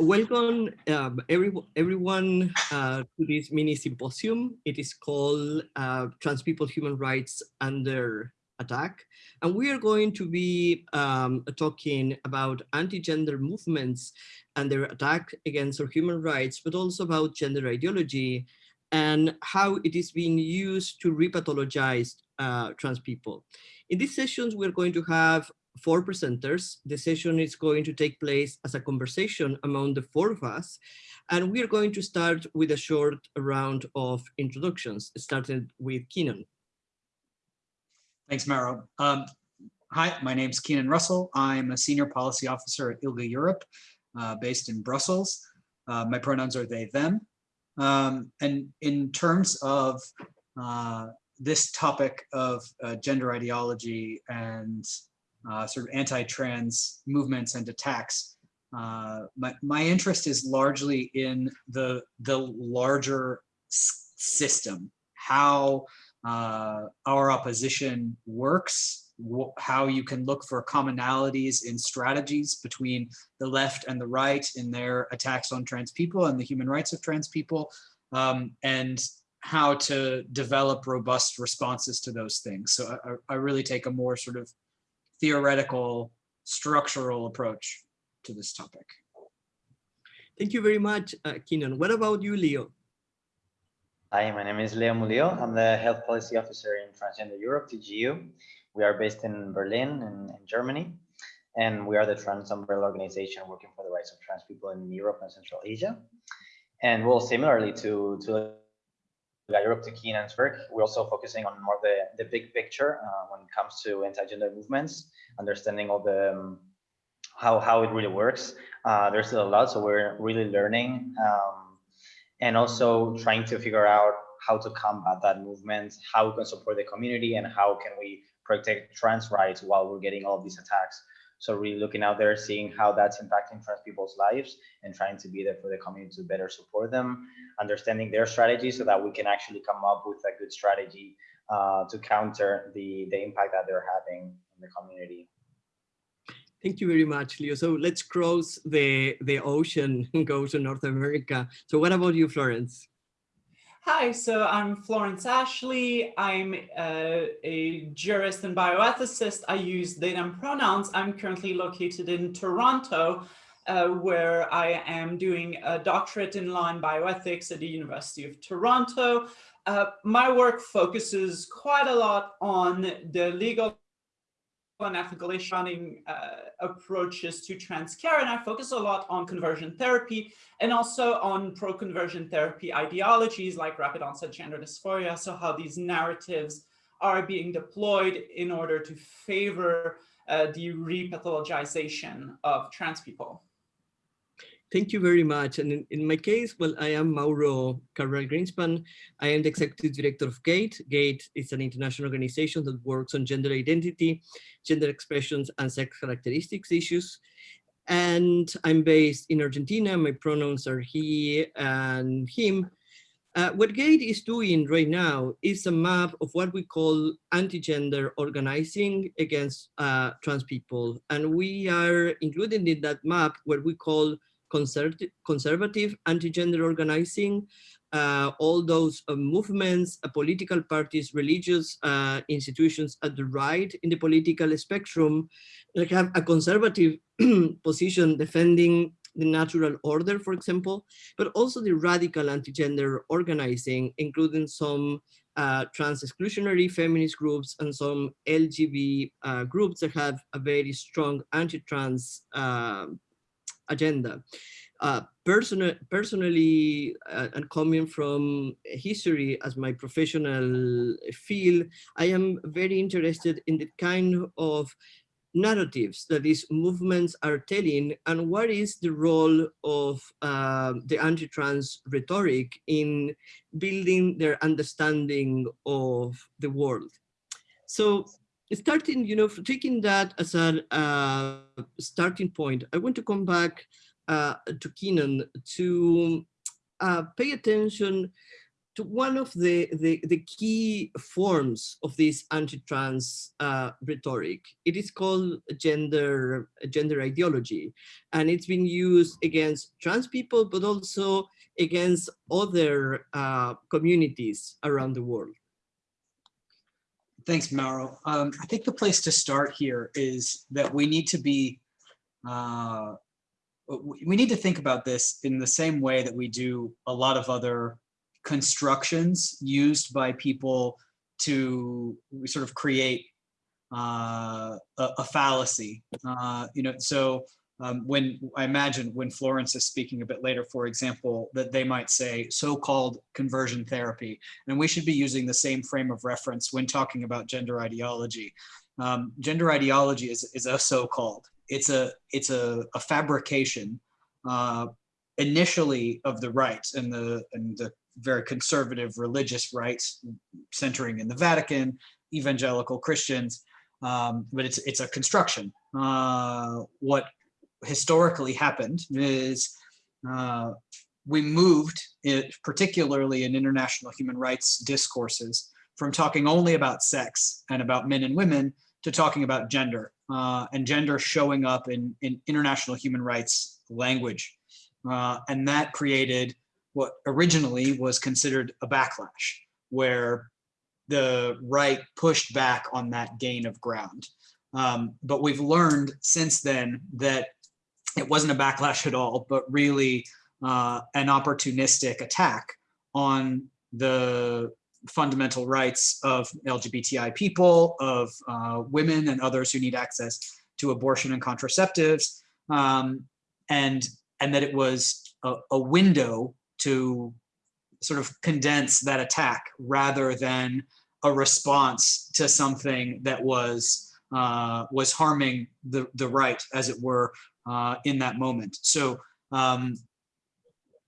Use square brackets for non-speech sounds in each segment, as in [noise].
welcome um, every, everyone uh, to this mini symposium. It is called uh, Trans People Human Rights Under Attack. And we are going to be um, talking about anti-gender movements and their attack against our human rights, but also about gender ideology and how it is being used to repathologize uh, trans people. In these sessions, we're going to have four presenters. The session is going to take place as a conversation among the four of us. And we are going to start with a short round of introductions, starting with Cianán. Thanks, Mauro. Um, hi, my name is Cianán Russell. I'm a senior policy officer at ILGA Europe, uh, based in Brussels. Uh, my pronouns are they, them. Um, and in terms of uh, this topic of uh, gender ideology and uh, sort of anti-trans movements and attacks. Uh, my, my interest is largely in the, the larger system, how uh, our opposition works, how you can look for commonalities in strategies between the left and the right in their attacks on trans people and the human rights of trans people, um, and how to develop robust responses to those things. So I, I really take a more sort of theoretical, structural approach to this topic. Thank you very much, uh, Cianán. What about you, Leo? Hi, my name is Leo Mulio. I'm the Health Policy Officer in Transgender Europe, TGEU. We are based in Berlin, in, in Germany, and we are the trans umbrella organization working for the rights of trans people in Europe and Central Asia. And well, similarly to, to Europe to Cianán's work, we're also focusing on more the, the big picture uh, when it comes to anti-gender movements, understanding all the um, how, how it really works. Uh, there's still a lot, so we're really learning um, and also trying to figure out how to combat that movement, how we can support the community and how can we protect trans rights while we're getting all of these attacks. So really looking out there, seeing how that's impacting trans people's lives and trying to be there for the community to better support them, understanding their strategy so that we can actually come up with a good strategy uh, to counter the, the impact that they're having in the community. Thank you very much, Leo. So let's cross the, the ocean and go to North America. So what about you, Florence? Hi, so I'm Florence Ashley. I'm uh, a jurist and bioethicist. I use they them pronouns. I'm currently located in Toronto, uh, where I am doing a doctorate in law and bioethics at the University of Toronto. Uh, my work focuses quite a lot on the legal and ethical issuing uh, approaches to trans care. And I focus a lot on conversion therapy and also on pro-conversion therapy ideologies like rapid onset gender dysphoria. So how these narratives are being deployed in order to favor uh, the repathologization of trans people. Thank you very much. And in, in, my case, well, I am Mauro Cabral Grinspan. I am the executive director of GATE. GATE is an international organization that works on gender identity, gender expressions, and sex characteristics issues. And I'm based in Argentina. My pronouns are he and him. Uh, what GATE is doing right now is a map of what we call anti-gender organizing against uh, trans people. And we are including in that map what we call conservative, conservative anti-gender organizing, uh, all those uh, movements, uh, political parties, religious uh, institutions at the right in the political spectrum that have a conservative [clears throat] position defending the natural order, for example, but also the radical anti-gender organizing, including some uh, trans exclusionary feminist groups and some LGBT uh, groups that have a very strong anti-trans agenda. Uh, personal, personally, uh, and coming from history as my professional field, I am very interested in the kind of narratives that these movements are telling and what is the role of uh, the anti-trans rhetoric in building their understanding of the world. So starting, you know, taking that as a uh, starting point, I want to come back uh, to Keenan to uh, pay attention to one of the, the, the key forms of this anti-trans uh, rhetoric. It is called gender, gender ideology, and it's been used against trans people, but also against other uh, communities around the world. Thanks, Mauro. Um, I think the place to start here is that we need to be, uh, we need to think about this in the same way that we do a lot of other constructions used by people to sort of create uh, a, a, fallacy. Uh, you know, so um, when I imagine when Florence is speaking a bit later, for example, that they might say so-called conversion therapy, and we should be using the same frame of reference when talking about gender ideology. Um, gender ideology is, is a so-called. It's a it's a, a fabrication uh, initially of the right and the and the very conservative religious rights centering in the Vatican, evangelical Christians, um, but it's it's a construction. Uh, what historically happened is uh, we moved, it, particularly in international human rights discourses, from talking only about sex and about men and women to talking about gender uh, and gender showing up in, in international human rights language. Uh, and that created what originally was considered a backlash, where the right pushed back on that gain of ground. Um, but we've learned since then that it wasn't a backlash at all, but really uh, an opportunistic attack on the fundamental rights of LGBTI people, of uh, women and others who need access to abortion and contraceptives, um, and, and that it was a, a window to sort of condense that attack rather than a response to something that was uh, was harming the, the right, as it were, uh, in that moment. So um,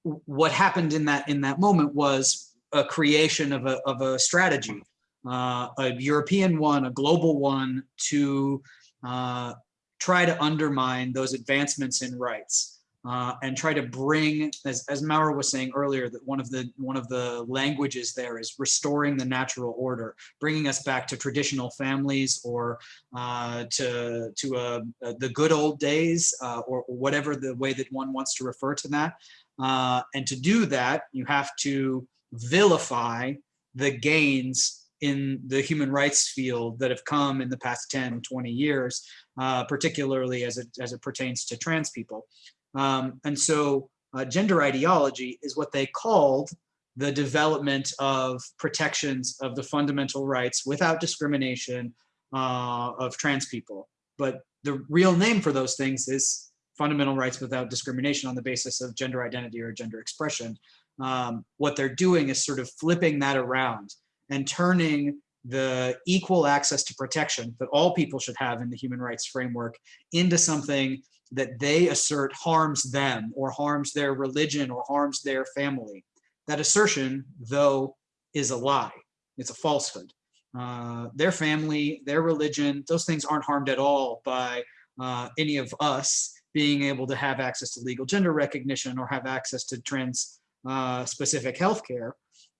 what happened in that in that moment was a creation of a, of a strategy, uh, a European one, a global one to uh, try to undermine those advancements in rights uh, and try to bring, as, as Mauro was saying earlier, that one of the one of the languages there is restoring the natural order, bringing us back to traditional families or uh, to to uh, the good old days uh, or, whatever the way that one wants to refer to that. Uh, and to do that, you have to vilify the gains in the human rights field that have come in the past 10, 20 years, uh, particularly as it, as it pertains to trans people. Um, and so uh, gender ideology is what they called the development of protections of the fundamental rights without discrimination uh, of trans people. But the real name for those things is fundamental rights without discrimination on the basis of gender identity or gender expression. Um, what they're doing is sort of flipping that around and turning the equal access to protection that all people should have in the human rights framework into something that they assert harms them or harms their religion or harms their family. That assertion, though, is a lie. It's a falsehood. Uh, their family, their religion, those things aren't harmed at all by uh, any of us being able to have access to legal gender recognition or have access to trans uh, specific healthcare.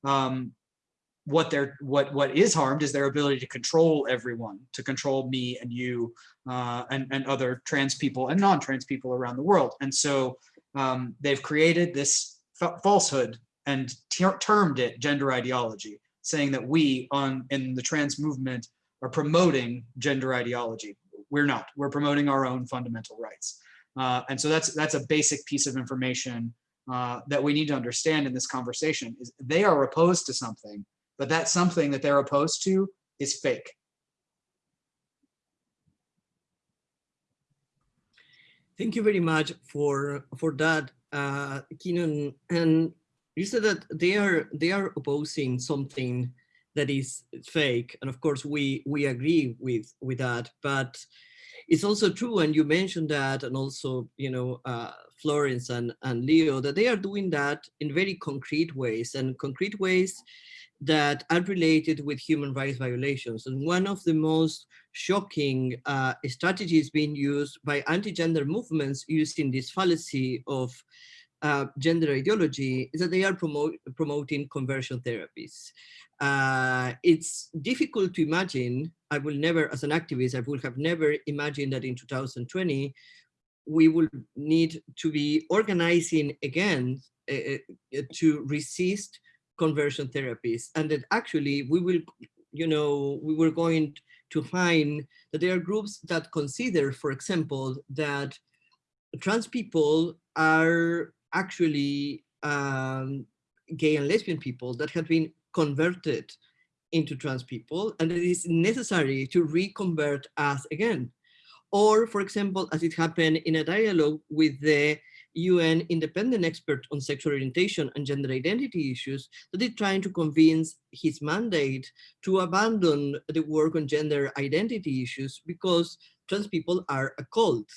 Um, what they're what what is harmed is their ability to control everyone to control me and you uh, and and other trans people and non-trans people around the world. And so um, they've created this falsehood and termed it gender ideology saying that we on in the trans movement are promoting gender ideology. We're not. We're promoting our own fundamental rights. Uh, and so that's that's a basic piece of information uh, that we need to understand in this conversation is they are opposed to something but that something that they're opposed to is fake. Thank you very much for for that, uh, Cianán. And you said that they are they are opposing something that is fake, and of course we we agree with with that. But it's also true, and you mentioned that, and also you know uh, Florence and and Leo that they are doing that in very concrete ways, and concrete ways that are related with human rights violations. And one of the most shocking uh, strategies being used by anti-gender movements using this fallacy of uh, gender ideology is that they are promote, promoting conversion therapies. Uh, it's difficult to imagine, I will never, as an activist, I would have never imagined that in 2020, we will need to be organizing again uh, uh, to resist conversion therapies and that actually we will, you know, we were going to find that there are groups that consider, for example, that trans people are actually um, gay and lesbian people that have been converted into trans people and it is necessary to reconvert us again. Or for example, as it happened in a dialogue with the UN independent expert on sexual orientation and gender identity issues that is trying to convince his mandate to abandon the work on gender identity issues because trans people are a cult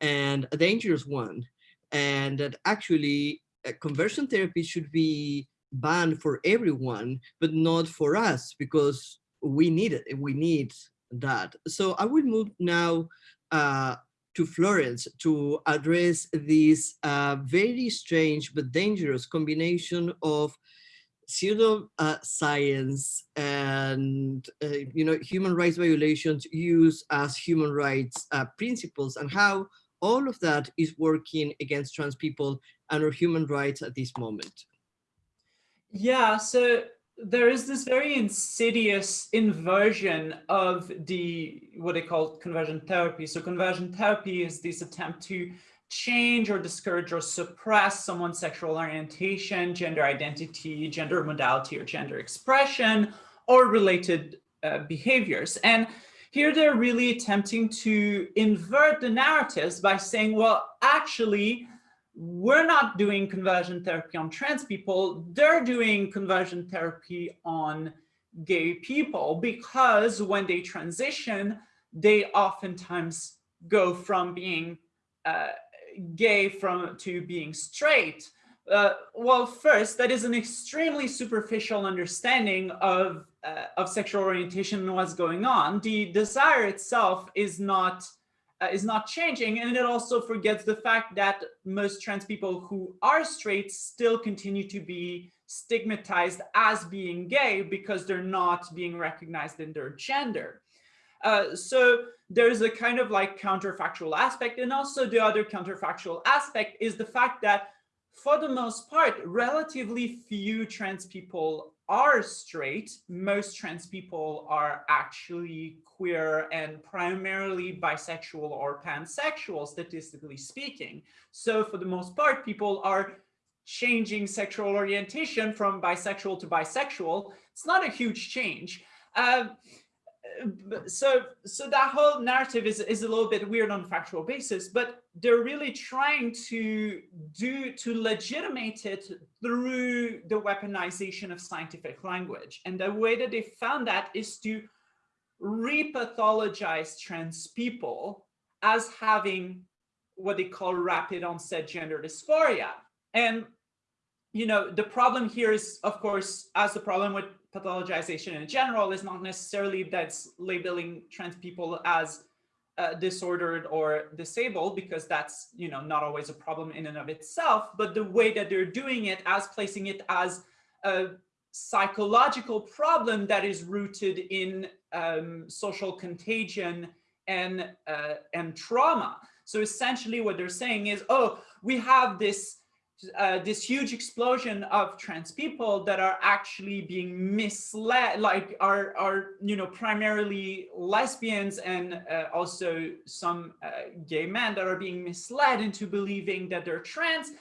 and a dangerous one. And that actually uh, conversion therapy should be banned for everyone, but not for us because we need it. We need that. So I will move now uh, to Florence to address this uh, very strange but dangerous combination of pseudo uh, science and uh, you know human rights violations used as human rights uh, principles and how all of that is working against trans people and our human rights at this moment. Yeah, so there is this very insidious inversion of the what they call conversion therapy. So conversion therapy is this attempt to change or discourage or suppress someone's sexual orientation, gender identity, gender modality, or gender expression, or related uh, behaviors. And here they're really attempting to invert the narratives by saying, well, actually, we're not doing conversion therapy on trans people, they're doing conversion therapy on gay people because when they transition, they oftentimes go from being uh, gay from to being straight. Uh, well, first, that is an extremely superficial understanding of, uh, of sexual orientation and what's going on. The desire itself is not is not changing. And it also forgets the fact that most trans people who are straight still continue to be stigmatized as being gay because they're not being recognized in their gender. Uh, so there's a kind of like counterfactual aspect. And also the other counterfactual aspect is the fact that for the most part, relatively few trans people are straight. Most trans people are actually queer and primarily bisexual or pansexual, statistically speaking. So for the most part, people are changing sexual orientation from bisexual to bisexual. It's not a huge change. Uh, so so that whole narrative is, is a little bit weird on a factual basis, but they're really trying to do to legitimate it through the weaponization of scientific language. And the way that they found that is to repathologize trans people as having what they call rapid onset gender dysphoria. And you know, the problem here is, of course, as the problem with pathologization in general is not necessarily that's labeling trans people as uh, disordered or disabled because that's you know not always a problem in and of itself but the way that they're doing it as placing it as a psychological problem that is rooted in um, social contagion and uh, and trauma. So essentially what they're saying is oh we have this uh, this huge explosion of trans people that are actually being misled, like are, are you know, primarily lesbians and uh, also some uh, gay men that are being misled into believing that they're trans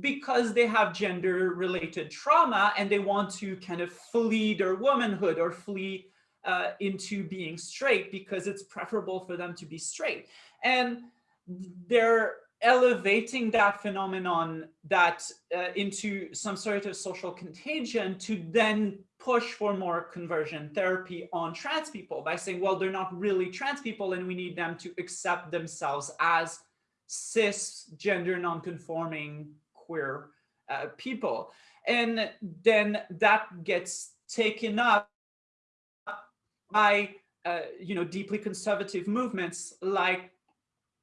because they have gender related trauma and they want to kind of flee their womanhood or flee uh, into being straight because it's preferable for them to be straight. And they're elevating that phenomenon that uh, into some sort of social contagion to then push for more conversion therapy on trans people by saying, well, they're not really trans people and we need them to accept themselves as cis gender nonconforming queer uh, people. And then that gets taken up by, uh, you know, deeply conservative movements like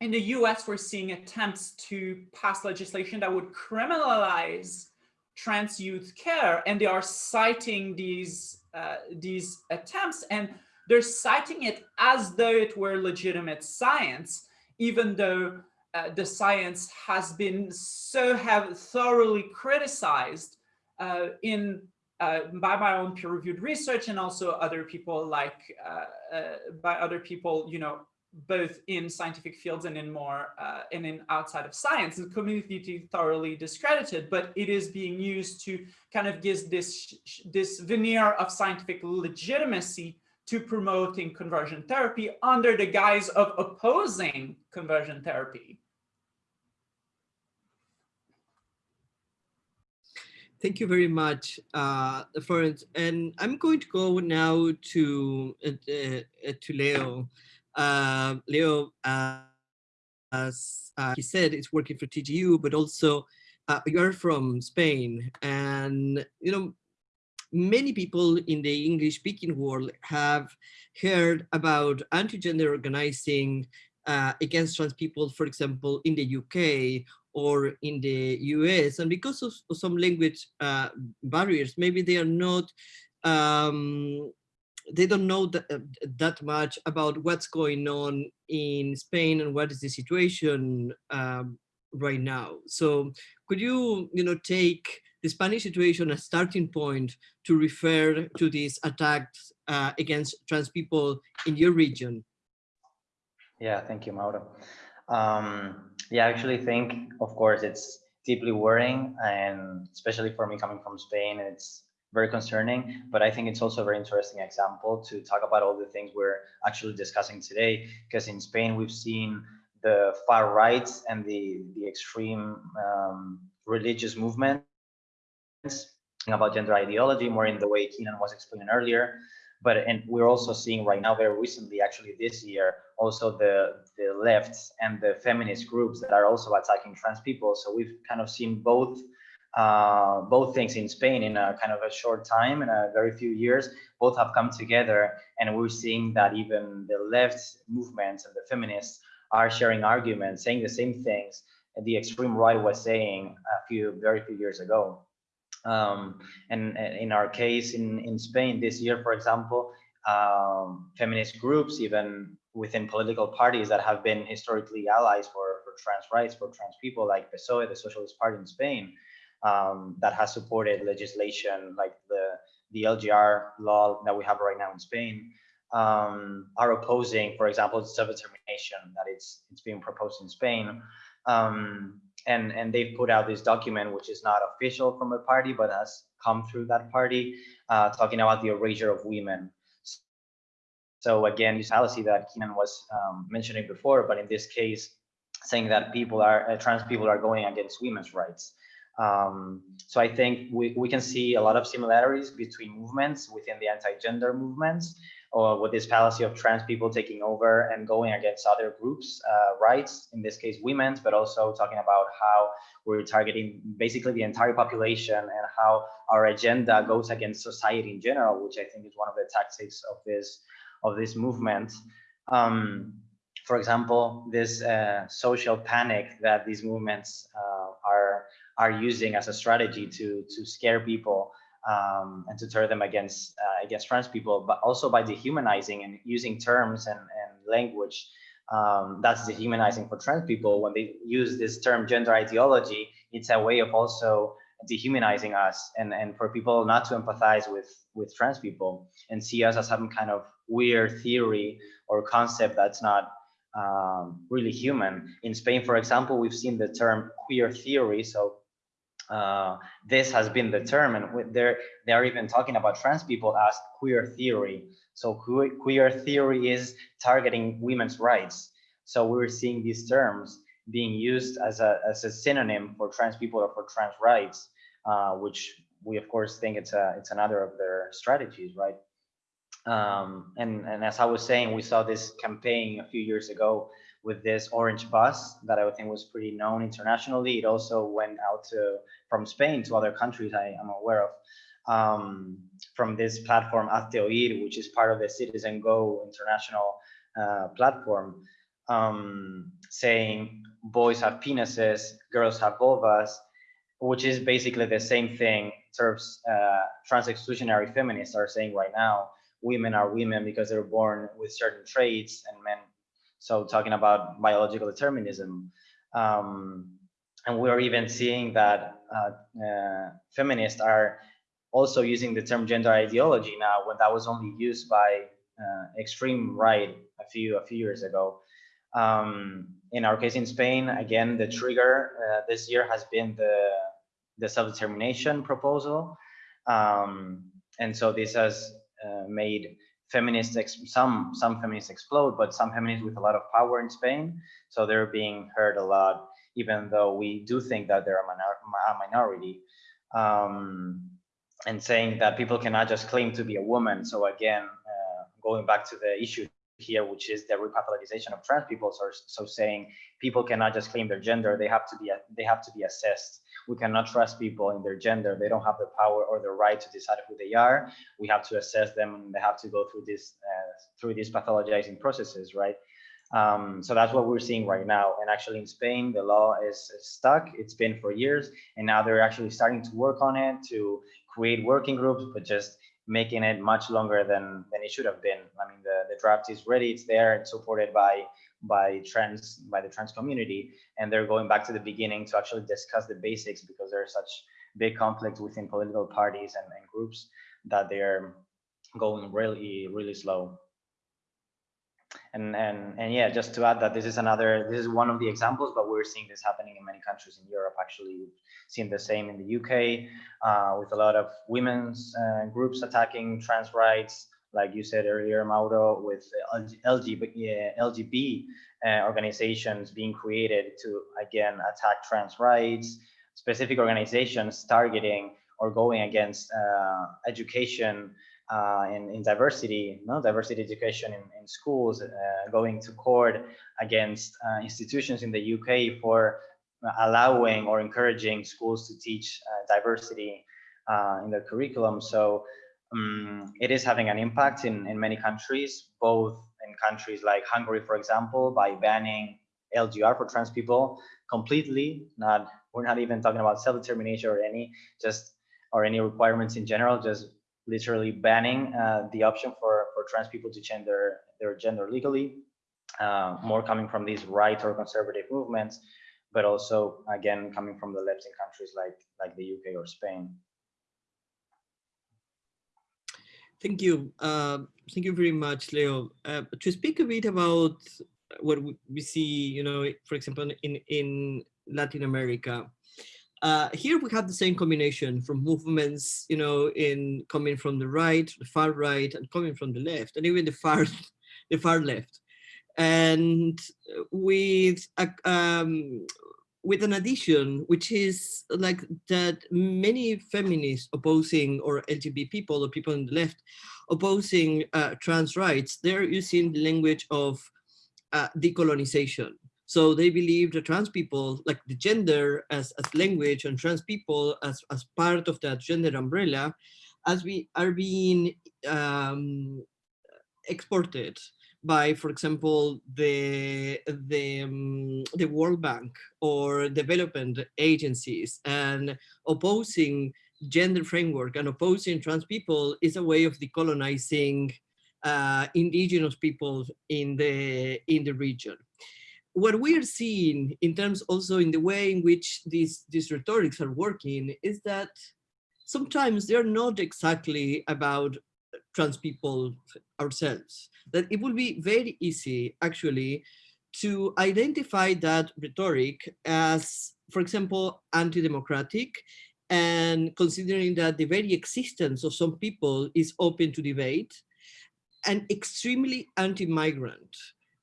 in the US, we're seeing attempts to pass legislation that would criminalize trans youth care, and they are citing these uh, these attempts, and they're citing it as though it were legitimate science, even though uh, the science has been so have thoroughly criticized uh, in uh, by my own peer-reviewed research and also other people like uh, uh, by other people, you know, both in scientific fields and in more uh, and in outside of science the community thoroughly discredited but it is being used to kind of give this this veneer of scientific legitimacy to promoting conversion therapy under the guise of opposing conversion therapy Thank you very much, uh, Florence. And I'm going to go now to uh, uh, to Leo. Uh, Leo, uh, as uh, he said, is working for TGEU, but also uh, you are from Spain. And, you know, many people in the English speaking world have heard about anti-gender organizing uh, against trans people, for example, in the UK or in the US. And because of, of some language uh, barriers, maybe they are not um, they don't know that, uh, that much about what's going on in Spain and what is the situation um, right now. So could you, you know, take the Spanish situation as starting point to refer to these attacks uh, against trans people in your region? Yeah, thank you, Mauro. Um, yeah, I actually think, of course, it's deeply worrying, and especially for me coming from Spain, it's very concerning, but I think it's also a very interesting example to talk about all the things we're actually discussing today, because in Spain, we've seen the far right and the, the extreme um, religious movements about gender ideology, more in the way Cianán was explaining earlier. But and we're also seeing right now, very recently, actually this year, also the the left and the feminist groups that are also attacking trans people. So we've kind of seen both uh, both things in Spain in a kind of a short time, in a very few years, both have come together. And we're seeing that even the left movements and the feminists are sharing arguments, saying the same things the extreme right was saying a few, very few years ago. Um, and, and, in our case in, in Spain this year, for example, um, feminist groups, even within political parties that have been historically allies for, for trans rights, for trans people, like PSOE, the Socialist Party in Spain, um, that has supported legislation like the the LGR law that we have right now in Spain um, are opposing, for example, self-determination that it's it's being proposed in Spain. Um, and and they've put out this document which is not official from a party but has come through that party uh, talking about the erasure of women so again this fallacy that Cianán was um, mentioning before but in this case saying that people are uh, trans people are going against women's rights um, so I think we, we can see a lot of similarities between movements within the anti-gender movements or with this fallacy of trans people taking over and going against other groups' uh, rights, in this case, women's, but also talking about how we're targeting basically the entire population and how our agenda goes against society in general, which I think is one of the tactics of this of this movement. Um, for example, this uh, social panic that these movements uh, are using as a strategy to to scare people um, and to turn them against uh, against trans people, but also by dehumanizing and using terms and, and language um, that's dehumanizing for trans people. When they use this term gender ideology, it's a way of also dehumanizing us and, and for people not to empathize with, with trans people and see us as some kind of weird theory or concept that's not um, really human. In Spain, for example, we've seen the term queer theory. So uh, this has been determined. They're, they're even talking about trans people as queer theory. So queer, theory is targeting women's rights. So we're seeing these terms being used as a, as a synonym for trans people or for trans rights, uh, which we of course think it's a it's another of their strategies, right? Um, and and as I was saying, we saw this campaign a few years ago with this orange bus that I think was pretty known internationally. It also went out to from Spain to other countries I am aware of um, from this platform Hazte Oír, which is part of the Citizen Go international uh, platform. um, saying boys have penises, girls have vulvas, which is basically the same thing uh, trans exclusionary feminists are saying right now. Women are women because they're born with certain traits and men. So talking about biological determinism. Um, and we're even seeing that uh, uh, feminists are also using the term gender ideology now when that was only used by uh, extreme right a few a few years ago. Um, in our case in Spain, again, the trigger uh, this year has been the the self-determination proposal, um, and so this has uh, made feminists some some feminists explode, but some feminists with a lot of power in Spain, so they're being heard a lot, even though we do think that they're a, minor a minority. Um, and saying that people cannot just claim to be a woman. So again, uh, going back to the issue here, which is the repathologization of trans people. So, so saying people cannot just claim their gender; they have to be they have to be assessed. We cannot trust people in their gender; they don't have the power or the right to decide who they are. We have to assess them, and they have to go through this uh, through these pathologizing processes, right? Um, so that's what we're seeing right now. And actually, in Spain, the law is, stuck. It's been for years, and now they're actually starting to work on it to create working groups, but just making it much longer than than it should have been. I mean, the, the draft is ready, it's there, it's supported by by trans by the trans community, and they're going back to the beginning to actually discuss the basics because there's such big conflict within political parties and, and groups that they're going really really slow. And, and and yeah, just to add that this is another, this is one of the examples, but we're seeing this happening in many countries in Europe. Actually, we've seen the same in the UK uh, with a lot of women's uh, groups attacking trans rights, like you said earlier, Mauro, with LGB uh, organizations being created to again attack trans rights, specific organizations targeting or going against uh, education uh, in, in diversity, no diversity education in, in schools, uh, going to court against uh, institutions in the UK for allowing or encouraging schools to teach uh, diversity uh, in their curriculum. So um, it is having an impact in, in many countries, both in countries like Hungary, for example, by banning LGR for trans people completely. Not we're not even talking about self-determination or any just or any requirements in general, just literally banning uh, the option for, for trans people to change their, their gender legally, uh, more coming from these right or conservative movements, but also, again, coming from the left in countries like, like the UK or Spain. Thank you. Uh, thank you very much, Leo. Uh, to speak a bit about what we see, you know, for example, in, in Latin America, uh, here we have the same combination from movements, you know, in coming from the right, the far right, and coming from the left, and even the far, [laughs] the far left, and with a, um, with an addition, which is like that many feminists opposing or LGBT people or people on the left opposing uh, trans rights, they're using the language of uh, decolonization. So they believe that trans people, like the gender as, as language and trans people as, as part of that gender umbrella, as we are being um, exported by, for example, the the um, the World Bank or development agencies, and opposing gender framework and opposing trans people is a way of decolonizing uh, indigenous people in the in the region what we are seeing in terms also in the way in which these, these rhetorics are working is that sometimes they're not exactly about trans people ourselves. That it will be very easy actually to identify that rhetoric as, for example, anti-democratic and considering that the very existence of some people is open to debate and extremely anti-migrant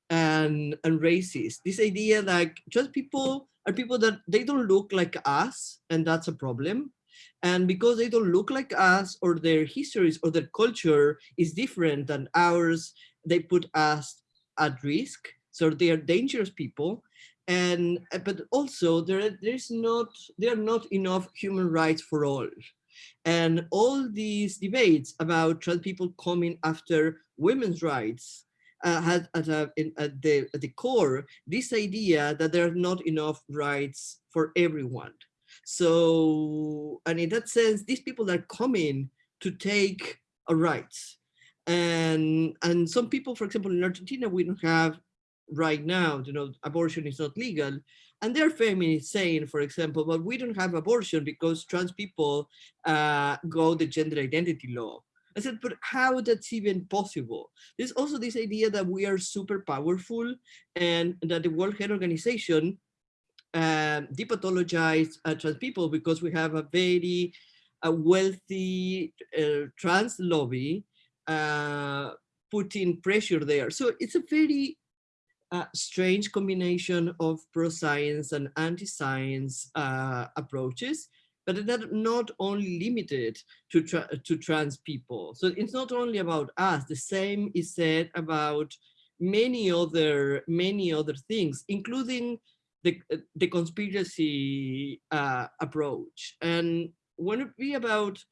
and, and racist. This idea like just people are people that they don't look like us and that's a problem. And because they don't look like us or their histories or their culture is different than ours, they put us at risk. So they are dangerous people. And but also there there's not there are not enough human rights for all. And all these debates about trans people coming after women's rights uh, had at, a, in, at, the, at the core this idea that there are not enough rights for everyone. So, and in that sense, these people are coming to take our rights. And, and some people, for example, in Argentina, we don't have right now, you know, abortion is not legal. And they're feminists saying, for example, but we don't have abortion because trans people uh, go the gender identity law. I said, but how that's even possible? There's also this idea that we are super powerful and that the World Health Organization uh, depathologized uh, trans people because we have a very wealthy uh, trans lobby uh, putting pressure there. So it's a very uh, strange combination of pro-science and anti-science uh, approaches, but they're not only limited to, tra to trans people. So it's not only about us, the same is said about many other, many other things, including the, the conspiracy uh, approach. And when it be about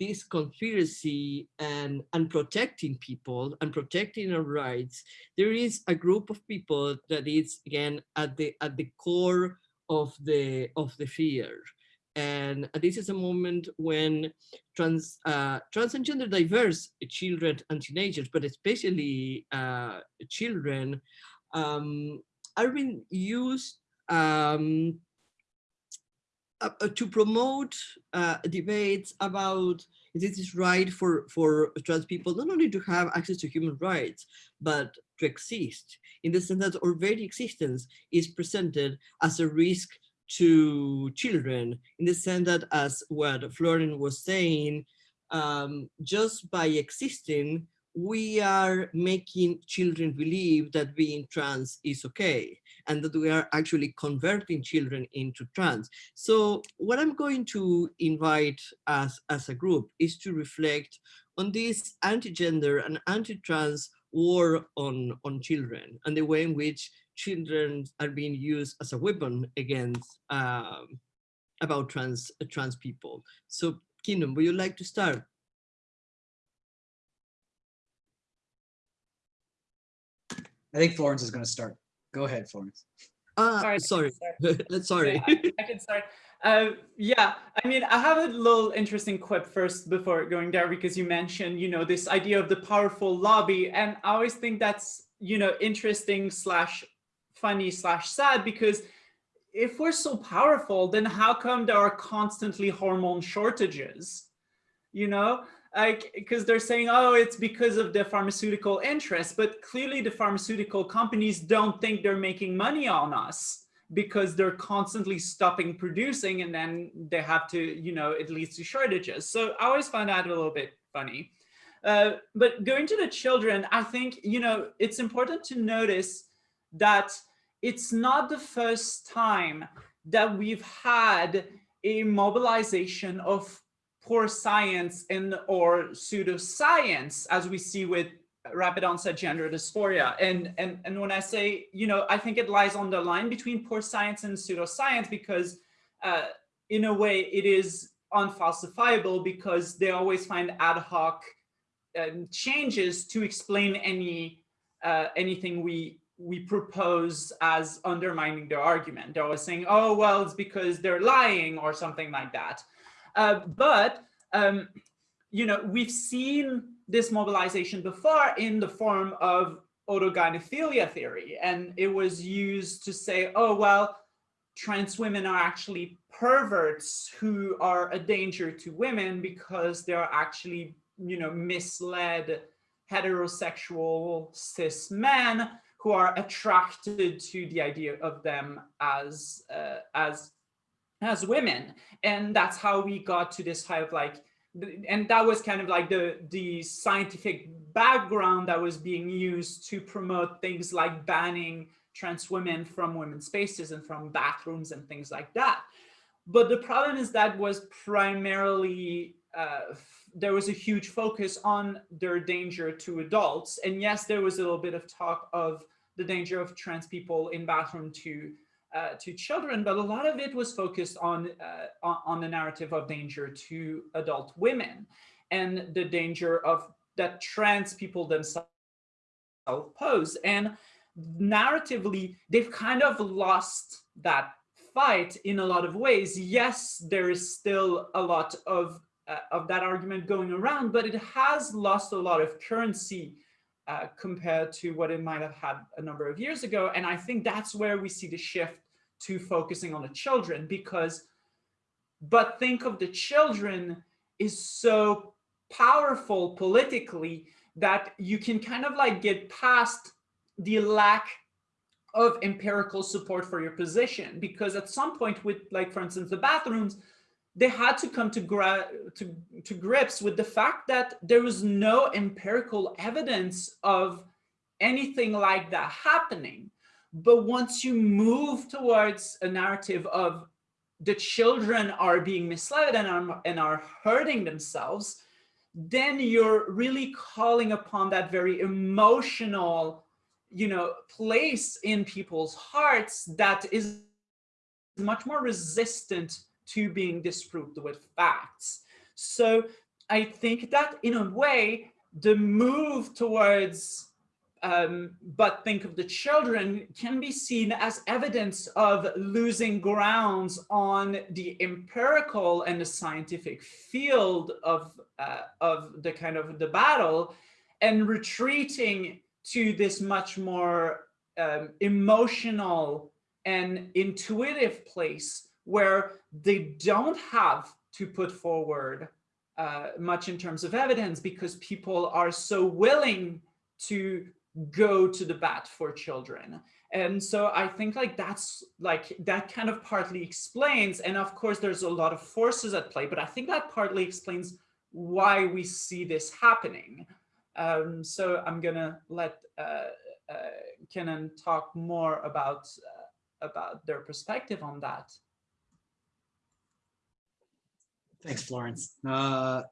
this conspiracy and, and protecting people and protecting our rights, there is a group of people that is again at the at the core of the of the fear. And this is a moment when trans uh, trans and gender diverse children and teenagers, but especially uh, children, um, are being used um, uh, uh, to promote uh, debates about this is right for, for trans people, not only to have access to human rights, but to exist in the sense that very existence is presented as a risk to children in the sense that as what Florian was saying, um, just by existing, we are making children believe that being trans is okay and that we are actually converting children into trans. So what I'm going to invite us as a group is to reflect on this anti-gender and anti-trans war on, on children and the way in which children are being used as a weapon against um, about trans, trans people. So Cianán, would you like to start? I think Florence is going to start. Go ahead, Florence. Ah, Sorry, sorry, sorry. [laughs] sorry. Yeah, I, I can start. Uh, yeah, I mean, I have a little interesting quip first before going there because you mentioned, you know, this idea of the powerful lobby, and I always think that's, you know, interesting slash funny slash sad because if we're so powerful, then how come there are constantly hormone shortages? You know, like because they're saying oh it's because of the pharmaceutical interest but clearly the pharmaceutical companies don't think they're making money on us because they're constantly stopping producing and then they have to you know it leads to shortages. So i always find that a little bit funny. Uh, but going to the children i think you know it's important to notice that it's not the first time that we've had a mobilization of poor science and or pseudoscience, as we see with rapid onset gender dysphoria. And, and, and when I say, you know, I think it lies on the line between poor science and pseudoscience because uh, in a way it is unfalsifiable because they always find ad hoc um, changes to explain any uh, anything we we propose as undermining their argument. They're always saying, oh, well, it's because they're lying or something like that. Uh, but, um, you know, we've seen this mobilization before in the form of autogynephilia theory. And it was used to say, oh, well, trans women are actually perverts who are a danger to women because they're actually, you know, misled heterosexual cis men who are attracted to the idea of them as uh, as as women. And that's how we got to this type of like, and that was kind of like the, the scientific background that was being used to promote things like banning trans women from women's spaces and from bathrooms and things like that. But the problem is that was primarily, uh, there was a huge focus on their danger to adults. And yes, there was a little bit of talk of the danger of trans people in bathroom to uh, to children, but a lot of it was focused on, uh, on, the narrative of danger to adult women and the danger of that trans people themselves pose. And narratively, they've kind of lost that fight in a lot of ways. Yes, there is still a lot of, uh, of that argument going around, but it has lost a lot of currency uh, compared to what it might have had a number of years ago. And I think that's where we see the shift to focusing on the children because, but think of the children is so powerful politically that you can kind of like get past the lack of empirical support for your position because at some point with like for instance the bathrooms they had to come to, to, to grips with the fact that there was no empirical evidence of anything like that happening but once you move towards a narrative of the children are being misled and are, and are hurting themselves then you're really calling upon that very emotional, you know, place in people's hearts that is much more resistant to being disproved with facts. So I think that in a way, the move towards um, but think of the children can be seen as evidence of losing grounds on the empirical and the scientific field of, uh, of the kind of the battle and retreating to this much more um, emotional and intuitive place where they don't have to put forward uh, much in terms of evidence because people are so willing to go to the bat for children. And so I think like that's like that kind of partly explains, and of course there's a lot of forces at play, but I think that partly explains why we see this happening. Um, so I'm gonna let uh, uh, Cianán talk more about uh, about their perspective on that. Thanks, Florence. Uh,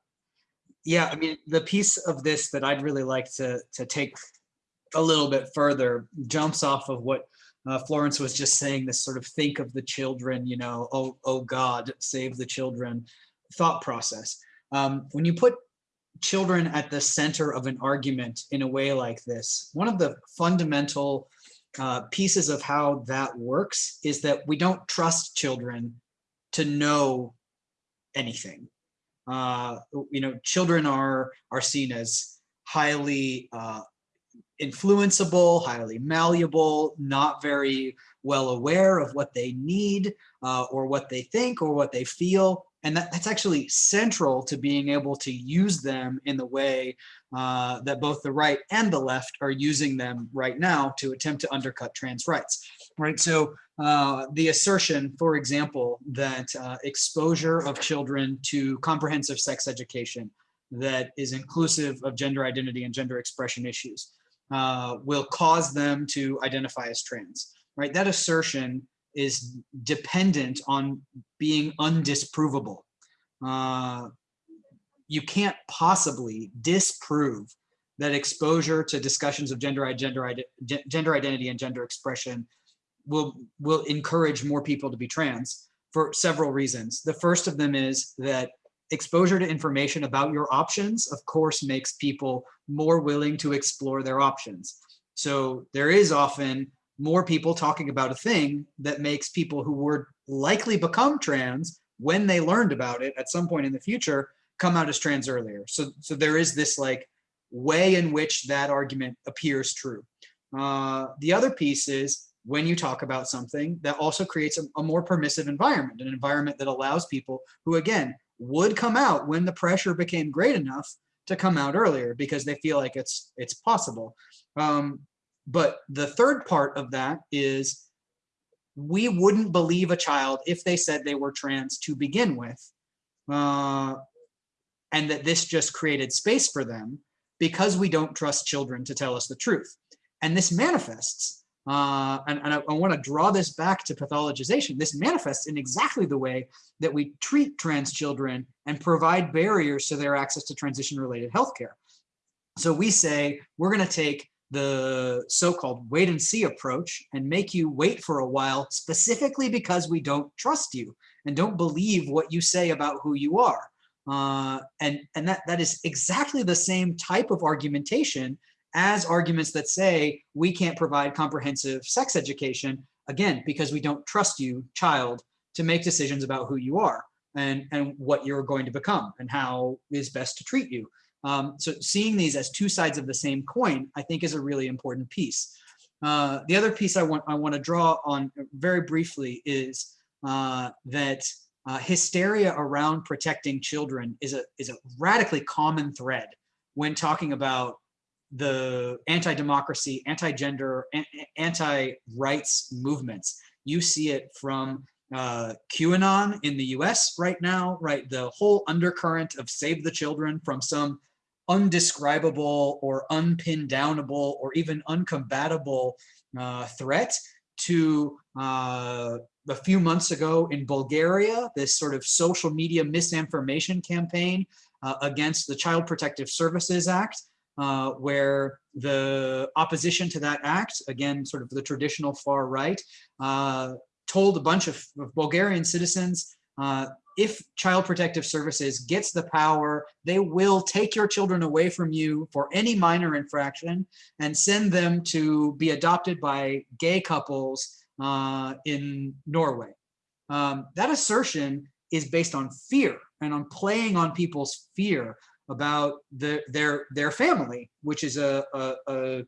yeah, I mean, the piece of this that I'd really like to to take a little bit further jumps off of what uh, Florence was just saying, this sort of think of the children, you know, oh, oh God, save the children thought process. Um, when you put children at the center of an argument in a way like this, one of the fundamental uh, pieces of how that works is that we don't trust children to know anything. Uh, you know, children are, are seen as highly uh, influenceable, highly malleable, not very well aware of what they need uh, or what they think or what they feel. And that, that's actually central to being able to use them in the way uh, that both the right and the left are using them right now to attempt to undercut trans rights. Right. So uh, the assertion, for example, that uh, exposure of children to comprehensive sex education that is inclusive of gender identity and gender expression issues uh, will cause them to identify as trans, right? That assertion is dependent on being undisprovable. Uh, you can't possibly disprove that exposure to discussions of gender, gender, gender identity and gender expression will, will encourage more people to be trans for several reasons. The first of them is that exposure to information about your options, of course, makes people more willing to explore their options. So there is often more people talking about a thing that makes people who would likely become trans when they learned about it at some point in the future come out as trans earlier. So, so there is this like way in which that argument appears true. Uh, the other piece is when you talk about something that also creates a, a more permissive environment, an environment that allows people who, again, would come out when the pressure became great enough to come out earlier because they feel like it's it's possible. Um, but the third part of that is we wouldn't believe a child if they said they were trans to begin with, uh, and that this just created space for them because we don't trust children to tell us the truth. And this manifests uh, and, and, I, I want to draw this back to pathologization. This manifests in exactly the way that we treat trans children and provide barriers to their access to transition-related healthcare. So we say we're going to take the so-called wait and see approach and make you wait for a while specifically because we don't trust you and don't believe what you say about who you are. Uh, and and that, that is exactly the same type of argumentation as arguments that say we can't provide comprehensive sex education, again, because we don't trust you, child, to make decisions about who you are and, and what you're going to become and how is best to treat you. Um, so seeing these as two sides of the same coin, I think is a really important piece. Uh, the other piece I want I want to draw on very briefly is uh, that uh, hysteria around protecting children is a is a radically common thread when talking about the anti-democracy, anti-gender, anti-rights movements. You see it from uh, QAnon in the US right now, right? The whole undercurrent of save the children from some undescribable or unpin downable or even uncompatible uh, threat to uh, a few months ago in Bulgaria, this sort of social media misinformation campaign uh, against the Child Protective Services Act, uh, where the opposition to that act, again, sort of the traditional far right, uh, told a bunch of, of Bulgarian citizens, uh, if Child Protective Services gets the power, they will take your children away from you for any minor infraction and send them to be adopted by gay couples uh, in Norway. Um, that assertion is based on fear and on playing on people's fear about the, their their family, which is a, a, a,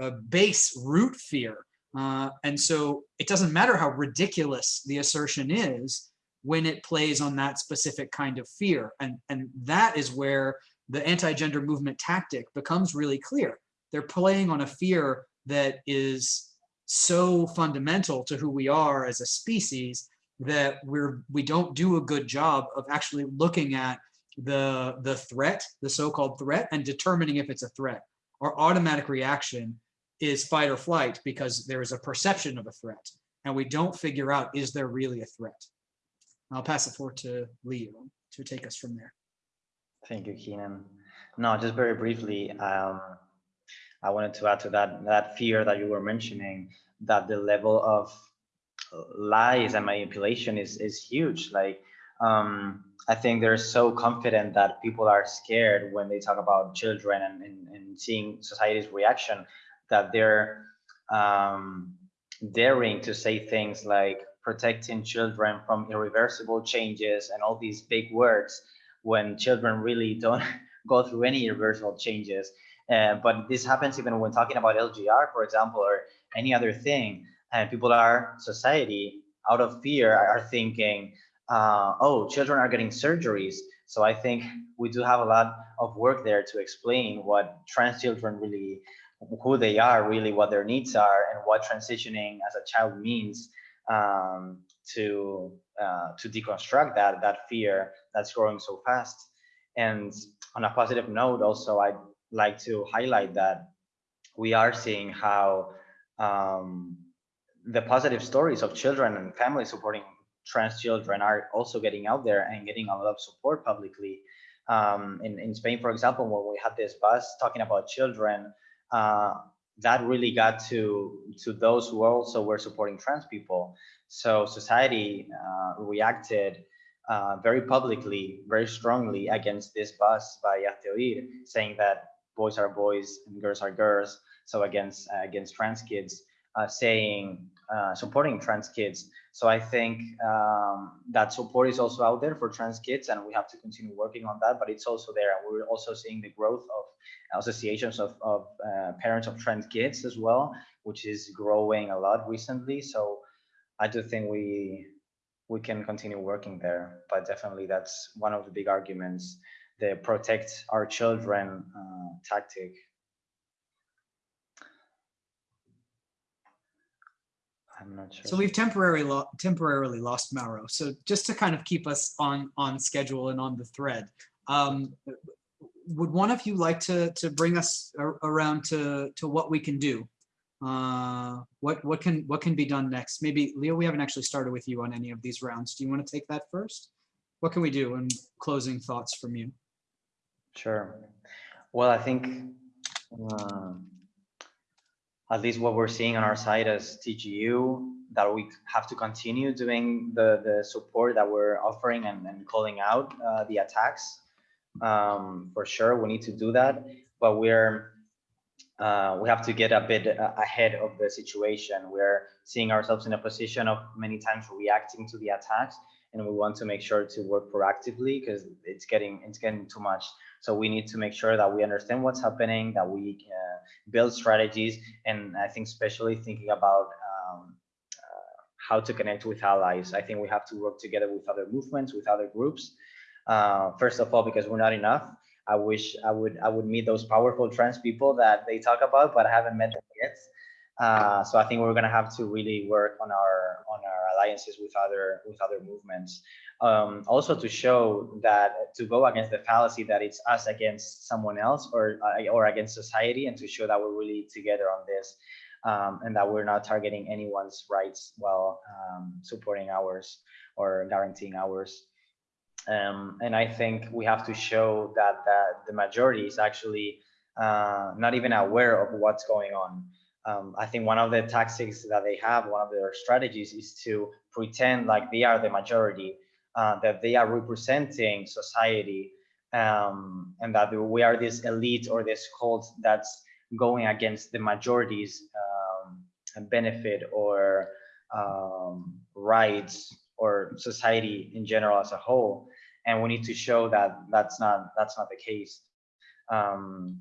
a base root fear. Uh, and so it doesn't matter how ridiculous the assertion is when it plays on that specific kind of fear. And, and that is where the anti-gender movement tactic becomes really clear. They're playing on a fear that is so fundamental to who we are as a species that we're we don't do a good job of actually looking at the the threat, the so-called threat, and determining if it's a threat. Our automatic reaction is fight or flight because there is a perception of a threat, and we don't figure out is there really a threat. I'll pass it forward to Leo to take us from there. Thank you, Cianán. No, just very briefly, um, I wanted to add to that that fear that you were mentioning that the level of lies and manipulation is is huge. Like um, I think they're so confident that people are scared when they talk about children and, and, and seeing society's reaction that they're um, daring to say things like protecting children from irreversible changes and all these big words when children really don't [laughs] go through any irreversible changes. Uh, but this happens even when talking about LGR, for example, or any other thing. And people are, society, out of fear, are thinking, uh, oh, children are getting surgeries. So I think we do have a lot of work there to explain what trans children really, who they are, really what their needs are, and what transitioning as a child means um, to uh, to deconstruct that that fear that's growing so fast. And on a positive note, also I'd like to highlight that we are seeing how um, the positive stories of children and families supporting trans children are also getting out there and getting a lot of support publicly. Um, in, in Spain, for example, when we had this bus talking about children, uh, that really got to to those who also were supporting trans people. So society uh, reacted uh, very publicly, very strongly against this bus by Hazte saying that boys are boys and girls are girls. So against against trans kids, uh, saying uh, supporting trans kids. So I think um, that support is also out there for trans kids, and we have to continue working on that. But it's also there, and we're also seeing the growth of associations of, of uh, parents of trans kids as well, which is growing a lot recently. So I do think we we can continue working there, but definitely that's one of the big arguments, the protect our children uh, tactic I'm not sure. So we've temporarily lo temporarily lost Mauro. So just to kind of keep us on on schedule and on the thread, um, would one of you like to to bring us around to to what we can do? Uh, what what can what can be done next? Maybe Leo, we haven't actually started with you on any of these rounds. Do you want to take that first? What can we do? And closing thoughts from you. Sure. Well, I think. Uh, at least what we're seeing on our side as TGEU, that we have to continue doing the, the support that we're offering and, and calling out uh, the attacks. Um, for sure, we need to do that, but we're uh, we have to get a bit uh, ahead of the situation. We're seeing ourselves in a position of many times reacting to the attacks, and we want to make sure to work proactively because it's getting it's getting too much. So we need to make sure that we understand what's happening, that we uh, build strategies, and I think especially thinking about um, uh, how to connect with allies. I think we have to work together with other movements, with other groups. Uh, first of all, because we're not enough, I wish I would I would meet those powerful trans people that they talk about, but I haven't met them yet. Uh, so I think we're gonna have to really work on our on our alliances with other with other movements. Um, also to show that to go against the fallacy that it's us against someone else or uh, or against society, and to show that we're really together on this, um, and that we're not targeting anyone's rights while um, supporting ours or guaranteeing ours. Um, and I think we have to show that, that the majority is actually uh, not even aware of what's going on. Um, I think one of the tactics that they have, one of their strategies is to pretend like they are the majority, uh, that they are representing society, um, and that we are this elite or this cult that's going against the majority's um, benefit or um, rights or society in general as a whole. And we need to show that that's not that's not the case. Um,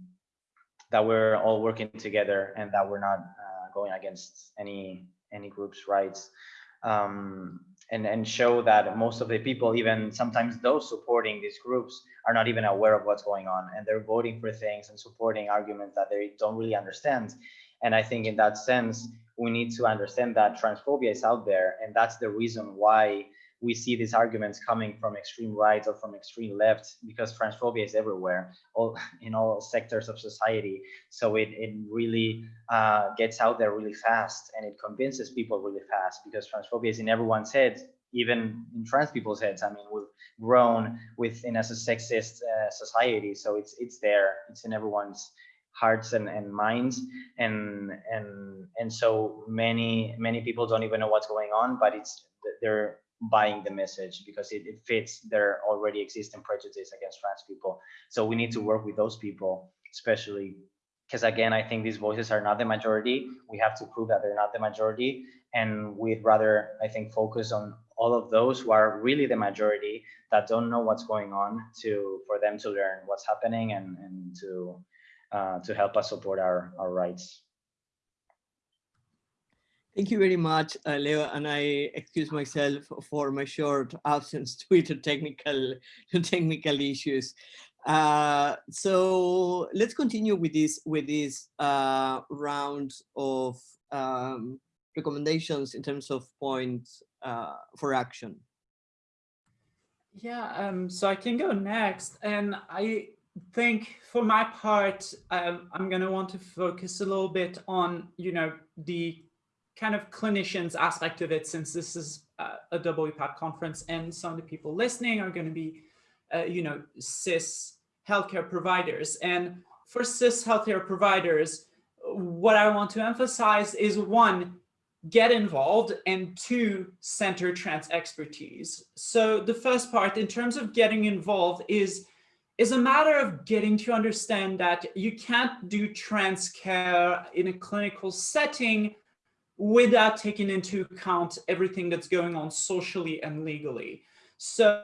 that we're all working together and that we're not uh, going against any any group's rights um, and and show that most of the people even sometimes those supporting these groups are not even aware of what's going on and they're voting for things and supporting arguments that they don't really understand. And i think in that sense we need to understand that transphobia is out there and that's the reason why we see these arguments coming from extreme right or from extreme left because transphobia is everywhere all [laughs] in all sectors of society. So it, it really uh, gets out there really fast and it convinces people really fast because transphobia is in everyone's head even in trans people's heads. I mean we've grown within as a sexist uh, society so it's it's there. It's in everyone's hearts and, and minds. And and and so many many people don't even know what's going on but it's they're buying the message because it, it fits their already existing prejudice against trans people. So we need to work with those people, especially because again, I think these voices are not the majority. We have to prove that they're not the majority. And we'd rather, I think, focus on all of those who are really the majority that don't know what's going on to for them to learn what's happening and, and to uh, to help us support our, our rights. Thank you very much, uh, Leo, and I excuse myself for my short absence [laughs] due to technical, [laughs] technical issues. Uh, so let's continue with this with this uh, round of um, recommendations in terms of points uh, for action. Yeah, um, so I can go next, and I think for my part, um, I'm going to want to focus a little bit on, you know, the kind of clinicians aspect of it, since this is a WPATH conference and some of the people listening are going to be, uh, you know, cis healthcare providers. And for cis healthcare providers, what I want to emphasize is one, get involved and two, center trans expertise. So the first part in terms of getting involved is is a matter of getting to understand that you can't do trans care in a clinical setting without taking into account everything that's going on socially and legally. So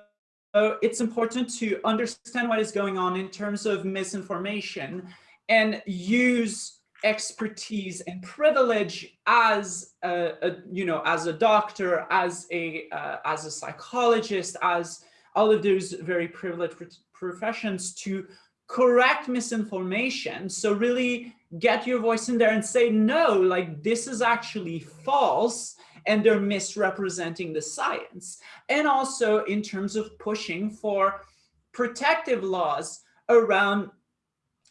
it's important to understand what is going on in terms of misinformation and use expertise and privilege as a, a, you know as a doctor as a uh, as a psychologist as all of those very privileged professions to correct misinformation so really get your voice in there and say, no, like this is actually false and they're misrepresenting the science. And also in terms of pushing for protective laws around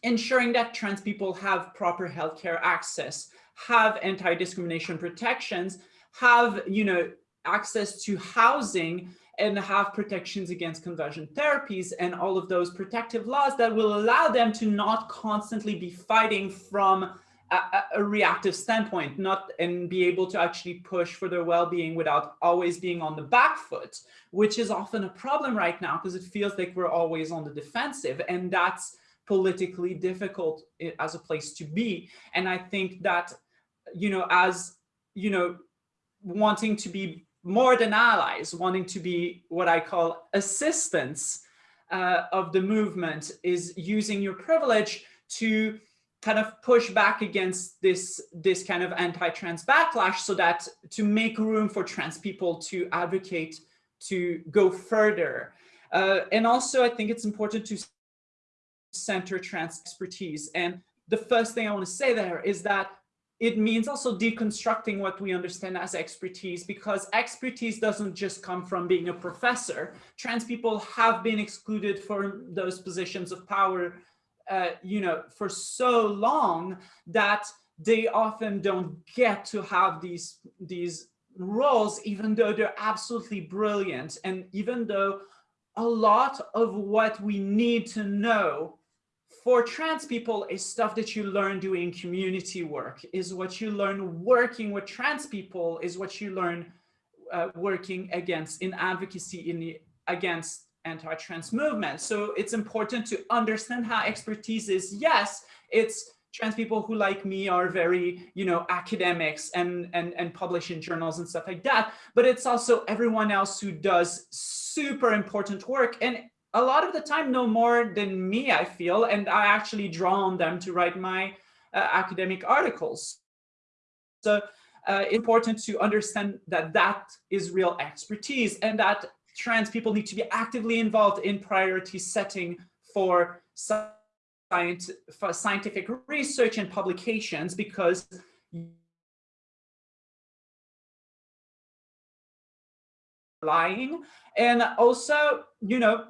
ensuring that trans people have proper healthcare access, have anti-discrimination protections, have, you know, access to housing and have protections against conversion therapies and all of those protective laws that will allow them to not constantly be fighting from a, a, reactive standpoint, not and be able to actually push for their well-being without always being on the back foot, which is often a problem right now because it feels like we're always on the defensive. And that's politically difficult eh, as a place to be. And I think that, you know, as, you know, wanting to be more than allies, wanting to be what I call assistants uh, of the movement is using your privilege to kind of push back against this, this kind of anti-trans backlash so that to make room for trans people to advocate to go further. Uh, and also, I think it's important to center trans expertise. And the first thing I want to say there is that it means also deconstructing what we understand as expertise because expertise doesn't just come from being a professor. Trans people have been excluded from those positions of power, uh, you know, for so long that they often don't get to have these, these roles, even though they're absolutely brilliant. And even though a lot of what we need to know for trans people is stuff that you learn doing community work, is what you learn working with trans people, is what you learn uh, working against in advocacy in the against anti-trans movement. So it's important to understand how expertise is. Yes, it's trans people who like me are very, you know, academics and, and, and publish in journals and stuff like that. But it's also everyone else who does super important work. And a lot of the time know more than me, I feel, and I actually draw on them to write my uh, academic articles. So uh, important to understand that that is real expertise and that trans people need to be actively involved in priority setting for, science, for scientific research and publications because lying and also you know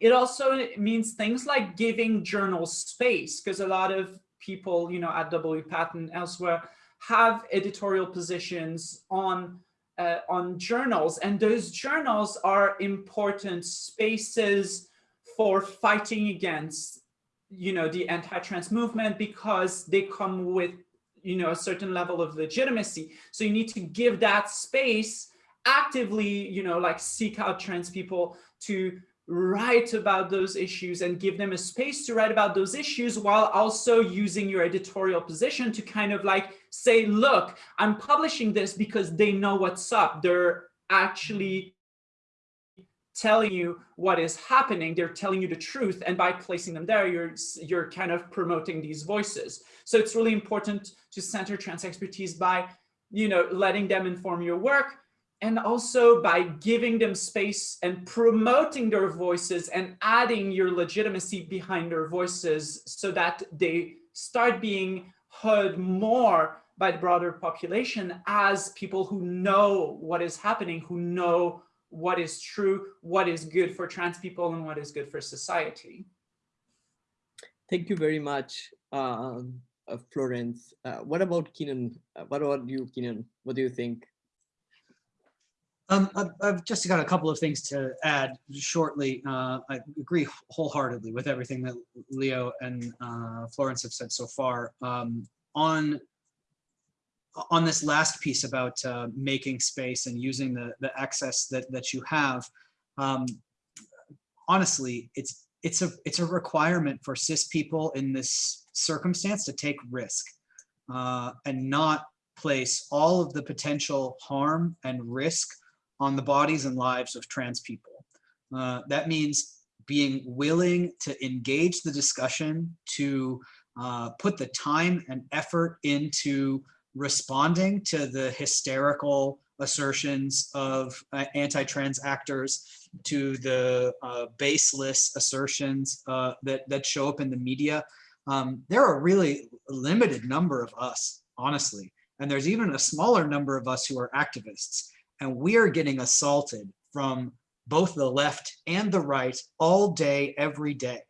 it also means things like giving journals space because a lot of people, you know, at W and elsewhere have editorial positions on uh, on journals and those journals are important spaces for fighting against you know the anti-trans movement because they come with you know a certain level of legitimacy. So you need to give that space actively you know like seek out trans people to write about those issues and give them a space to write about those issues while also using your editorial position to kind of like say, look, I'm publishing this because they know what's up. They're actually telling you what is happening. They're telling you the truth. And by placing them there, you're, you're kind of promoting these voices. So it's really important to center trans expertise by, you know, letting them inform your work, and also by giving them space and promoting their voices and adding your legitimacy behind their voices so that they start being heard more by the broader population as people who know what is happening, who know what is true, what is good for trans people and what is good for society. Thank you very much, uh, uh, Florence. Uh, what about Cianán? Uh, what about you, Cianán? What do you think? Um, I've, I've just got a couple of things to add shortly. Uh, I agree wholeheartedly with everything that Leo and uh, Florence have said so far. Um, on on this last piece about uh, making space and using the the access that that you have, um, honestly, it's it's a it's a requirement for cis people in this circumstance to take risk uh, and not place all of the potential harm and risk on the bodies and lives of trans people. Uh, that means being willing to engage the discussion, to uh, put the time and effort into responding to the hysterical assertions of uh, anti-trans actors, to the uh, baseless assertions uh, that, that show up in the media. Um, there are really limited number of us, honestly, and there's even a smaller number of us who are activists and we are getting assaulted from both the left and the right all day, every day.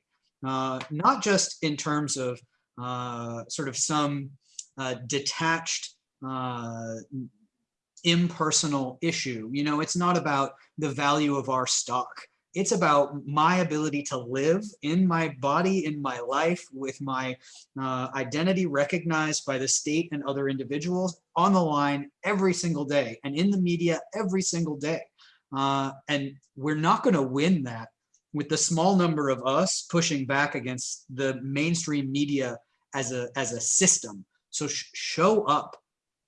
Uh, not just in terms of uh, sort of some uh, detached, uh, impersonal issue. You know, it's not about the value of our stock. It's about my ability to live in my body, in my life, with my uh, identity recognized by the state and other individuals on the line every single day and in the media every single day. Uh, and we're not going to win that with the small number of us pushing back against the mainstream media as a as a system. So sh show up,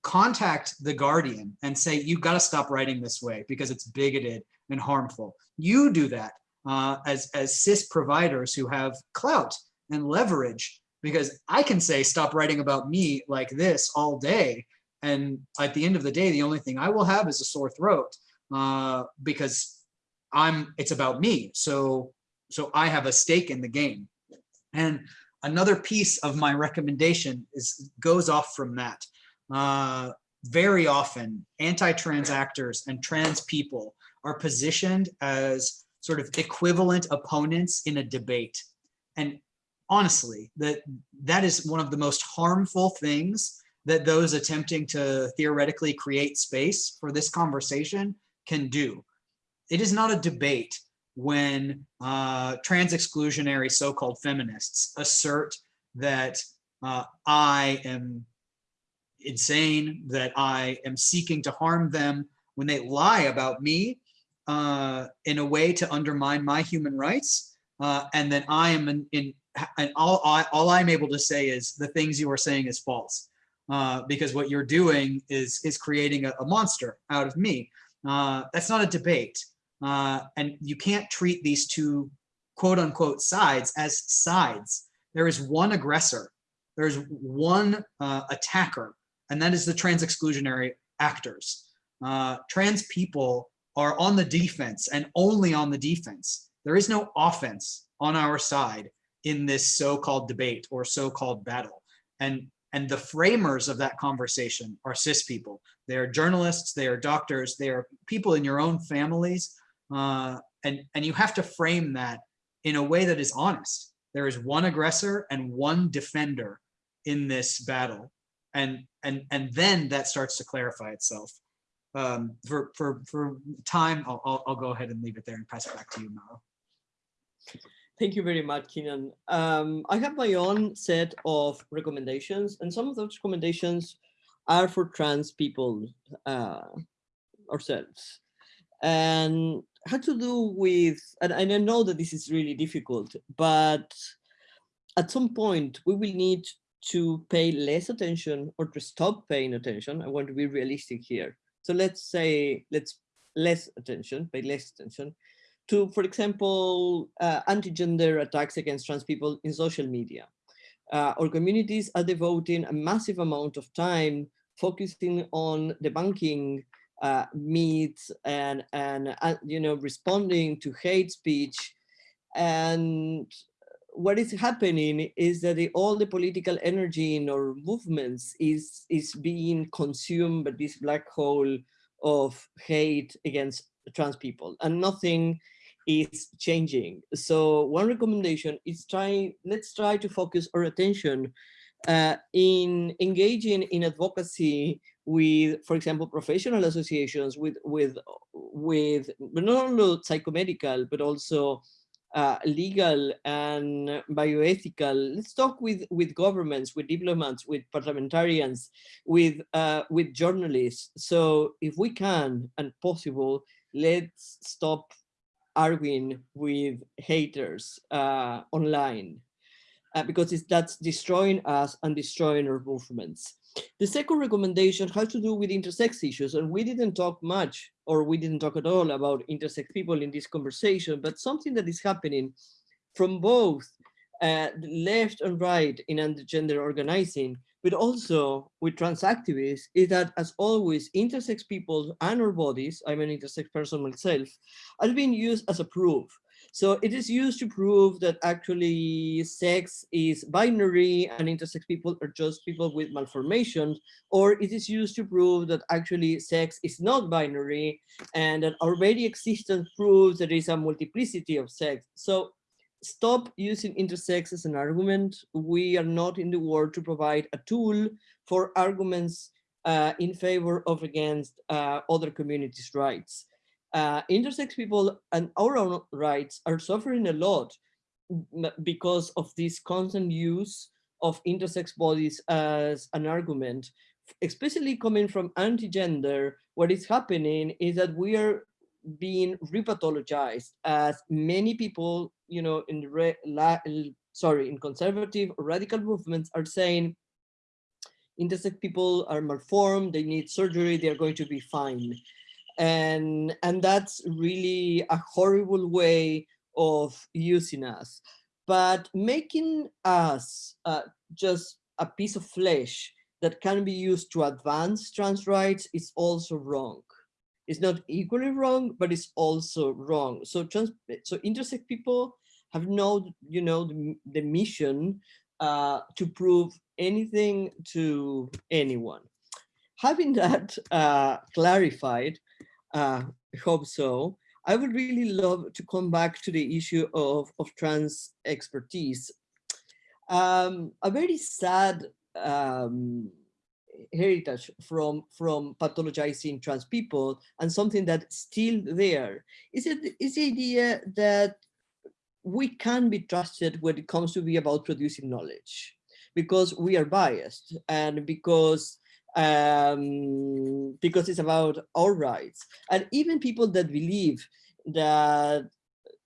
contact the Guardian and say, you've got to stop writing this way because it's bigoted and harmful. You do that uh, as, as cis providers who have clout and leverage because I can say, stop writing about me like this all day. And at the end of the day, the only thing I will have is a sore throat uh, because I'm, it's about me. So, so I have a stake in the game. And another piece of my recommendation is goes off from that. Uh, very often anti-trans actors and trans people are positioned as sort of equivalent opponents in a debate. And honestly, that that is one of the most harmful things that those attempting to theoretically create space for this conversation can do. It is not a debate when uh, trans exclusionary so-called feminists assert that uh, I am insane, that I am seeking to harm them, when they lie about me uh, in a way to undermine my human rights, uh, and then I am in, in and all, I, all I'm able to say is the things you are saying is false. Uh, because what you're doing is is creating a, a monster out of me. Uh, that's not a debate. Uh, and you can't treat these two quote unquote sides as sides. There is one aggressor. There's one uh, attacker, and that is the trans exclusionary actors. Uh, trans people are on the defense and only on the defense. There is no offense on our side in this so-called debate or so-called battle. And, and the framers of that conversation are cis people. They are journalists, they are doctors, they are people in your own families uh, and, and you have to frame that in a way that is honest. There is one aggressor and one defender in this battle. And, and, and then that starts to clarify itself. Um, for, for, for time, I'll, I'll, I'll go ahead and leave it there and pass it back to you, Mauro. Thank you very much, Cianán. Um, I have my own set of recommendations, and some of those recommendations are for trans people uh, ourselves. And had to do with, and, and I know that this is really difficult, but at some point we will need to pay less attention or to stop paying attention. I want to be realistic here. So let's say, let's less attention, pay less attention to, for example, uh, anti-gender attacks against trans people in social media. Uh, our communities are devoting a massive amount of time focusing on debunking uh, meet and and uh, you know responding to hate speech and what is happening is that the, all the political energy in our movements is is being consumed by this black hole of hate against trans people and nothing is changing. So one recommendation is try let's try to focus our attention uh, in engaging in advocacy with, for example, professional associations with with with not only psychomedical but also uh, legal and bioethical. Let's talk with with governments, with diplomats, with parliamentarians, with uh, with journalists. So if we can and possible, let's stop arguing with haters uh, online uh, because that's destroying us and destroying our movements. The second recommendation has to do with intersex issues, and we didn't talk much, or we didn't talk at all about intersex people in this conversation, but something that is happening from both uh, left and right in gender organizing, but also with trans activists, is that as always, intersex people and our bodies, I'm an intersex person myself, are being used as a proof. So it is used to prove that actually sex is binary and intersex people are just people with malformations, or it is used to prove that actually sex is not binary and that very existence proves there is a multiplicity of sex. So stop using intersex as an argument. We are not in the world to provide a tool for arguments uh, in favor of against uh, other communities' rights uh, intersex people and our own rights are suffering a lot because of this constant use of intersex bodies as an argument, especially coming from anti-gender, what is happening is that we are being repathologized as many people, you know, in re, la, sorry, in conservative or radical movements are saying intersex people are malformed, they need surgery, they're going to be fine. And, and that's really a horrible way of using us. But making us uh, just a piece of flesh that can be used to advance trans rights is also wrong. It's not equally wrong, but it's also wrong. So trans, so intersex people have no, you know, the, the mission uh, to prove anything to anyone. Having that uh, clarified, uh, I hope so, I would really love to come back to the issue of, of trans expertise. Um, a very sad um, heritage from from pathologizing trans people and something that's still there. Is it is the idea that we can be trusted when it comes to be about producing knowledge? Because we are biased and because um because it's about our rights and even people that believe that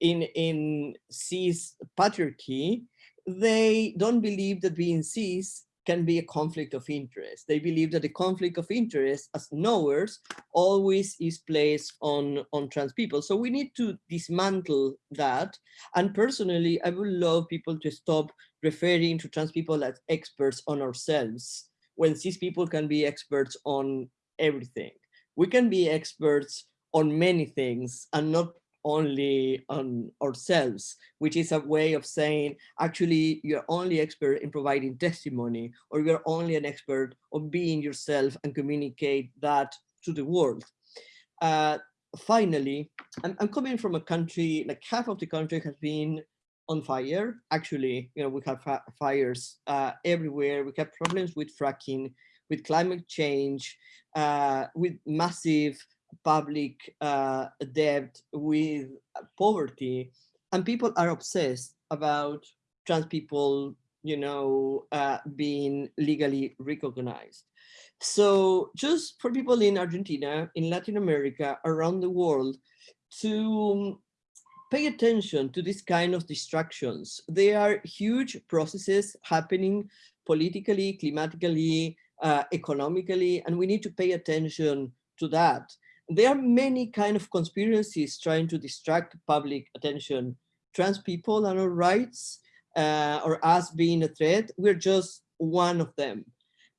in in cis patriarchy they don't believe that being cis can be a conflict of interest. They believe that the conflict of interest as knowers always is placed on, on trans people. So we need to dismantle that. And personally, I would love people to stop referring to trans people as experts on ourselves when cis people can be experts on everything. We can be experts on many things and not only on ourselves, which is a way of saying, actually, you're only expert in providing testimony, or you're only an expert of being yourself and communicate that to the world. Uh, finally, I'm, I'm coming from a country, like half of the country has been on fire. Actually, you know, we have fires uh, everywhere. We have problems with fracking, with climate change, uh, with massive public uh, debt, with poverty, and people are obsessed about trans people, you know, uh, being legally recognized. So just for people in Argentina, in Latin America, around the world, to pay attention to this kind of distractions. There are huge processes happening politically, climatically, uh, economically, and we need to pay attention to that there are many kind of conspiracies trying to distract public attention. Trans people and our rights uh, or us being a threat, we're just one of them.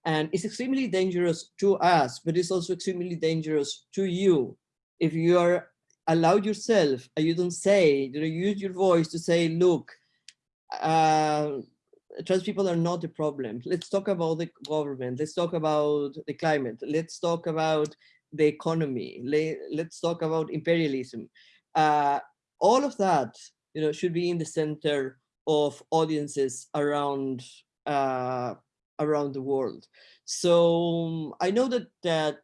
And it's extremely dangerous to us, but it's also extremely dangerous to you. If you are allowed yourself and you don't say, you know, use your voice to say, look, uh, trans people are not the problem. Let's talk about the government. Let's talk about the climate. Let's talk about the economy. Let's talk about imperialism. Uh, all of that, you know, should be in the center of audiences around uh, around the world. So I know that that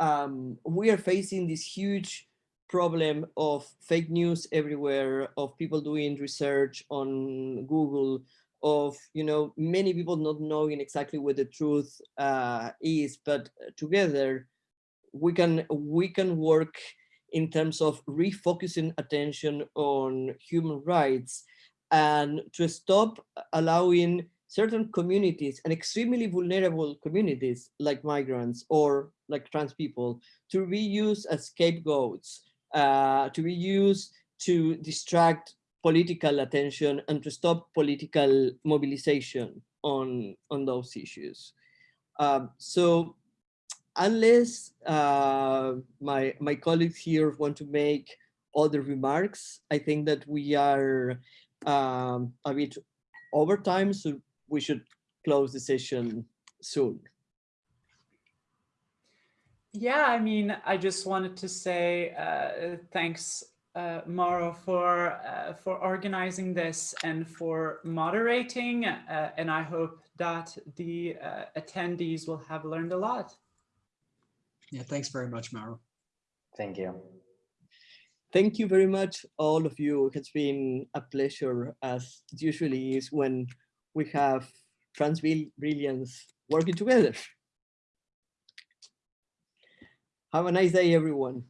um, we are facing this huge problem of fake news everywhere, of people doing research on Google, of you know many people not knowing exactly what the truth uh, is, but together we can we can work in terms of refocusing attention on human rights and to stop allowing certain communities and extremely vulnerable communities like migrants or like trans people to be used as scapegoats, uh, to be used to distract political attention and to stop political mobilization on, on those issues. Um, so unless uh, my, my colleagues here want to make other remarks, I think that we are um, a bit over time, so we should close the session soon. Yeah, I mean, I just wanted to say uh, thanks uh, Mauro for uh, for organizing this and for moderating. Uh, and I hope that the uh, attendees will have learned a lot. Yeah, thanks very much, Mauro. Thank you. Thank you very much, all of you. It's been a pleasure, as it usually is when we have trans brilliance working together. Have a nice day, everyone.